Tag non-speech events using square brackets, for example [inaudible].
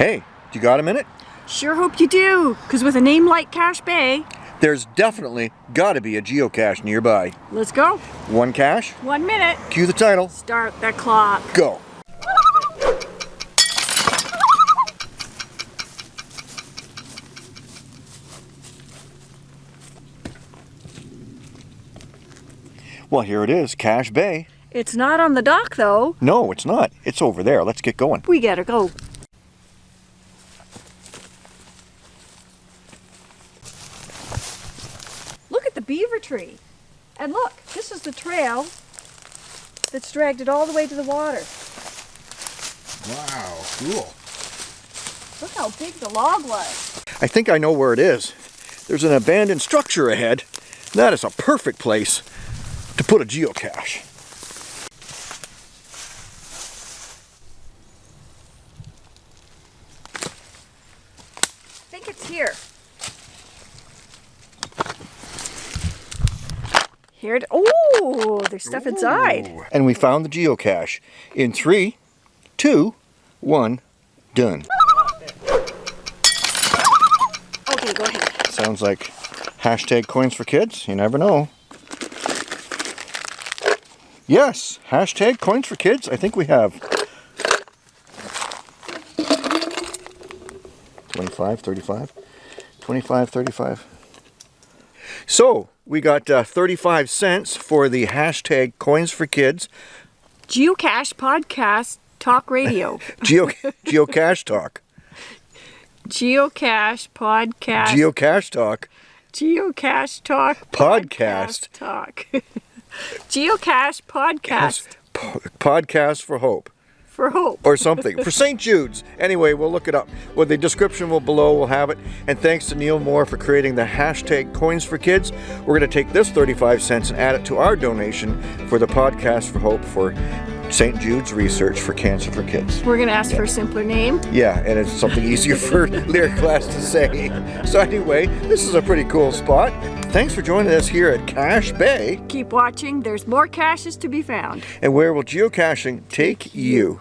Hey, you got a minute? Sure hope you do, because with a name like Cache Bay, There's definitely got to be a geocache nearby. let's go. One cache, One minute. cue the title, Start the clock. go. Well, here it is, Cache Bay. It's not on the dock though. No, it's not. It's over there. Let's get going. We gotta go. Look at the beaver tree. And look, this is the trail that's dragged it all the way to the water. Wow, cool. Look how big the log was. I think I know where it is. There's an abandoned structure ahead. That is a perfect place to put a geocache. I think it's here. Here it, oh, there's stuff inside. And we found the geocache. In three, two, one, done. Okay, go ahead. Sounds like hashtag coins for kids. You never know. Yes, hashtag coins for kids. I think we have 25, 35, 25, 35. So we got uh, 35 cents for the hashtag coins for kids Geocache podcast talk radio. [laughs] Geo geocache talk. Geocache podcast. Geocache talk. Geocache talk. Podcast. talk. [laughs] Geocache podcast Po- podcast for hope. For hope. or something for St. Jude's. Anyway, we'll look it up. Well, the description will below will have it. And thanks to Neil Moore for creating the hashtag Coins for Kids. We're going to take this 35 cents and add it to our donation for the podcast for Hope for St. Jude's research for cancer for kids. We're gonna ask for a simpler name. Yeah, and it's something easier [laughs] for lyric class to say. So anyway, this is a pretty cool spot. Thanks for joining us here at Cache Bay. Keep watching. There's more caches to be found. And where will geocaching take you?